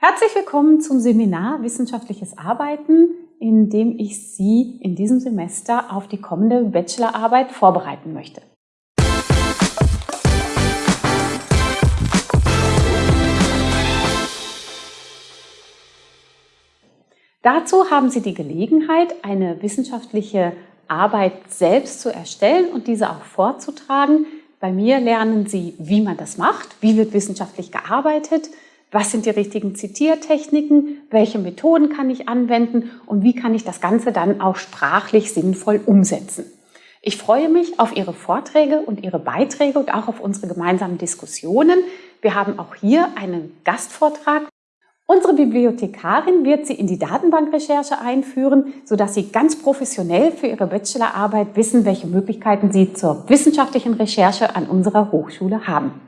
Herzlich willkommen zum Seminar Wissenschaftliches Arbeiten, in dem ich Sie in diesem Semester auf die kommende Bachelorarbeit vorbereiten möchte. Dazu haben Sie die Gelegenheit, eine wissenschaftliche Arbeit selbst zu erstellen und diese auch vorzutragen. Bei mir lernen Sie, wie man das macht, wie wird wissenschaftlich gearbeitet, was sind die richtigen Zitiertechniken, welche Methoden kann ich anwenden und wie kann ich das Ganze dann auch sprachlich sinnvoll umsetzen. Ich freue mich auf Ihre Vorträge und Ihre Beiträge und auch auf unsere gemeinsamen Diskussionen. Wir haben auch hier einen Gastvortrag. Unsere Bibliothekarin wird Sie in die Datenbankrecherche einführen, sodass Sie ganz professionell für Ihre Bachelorarbeit wissen, welche Möglichkeiten Sie zur wissenschaftlichen Recherche an unserer Hochschule haben.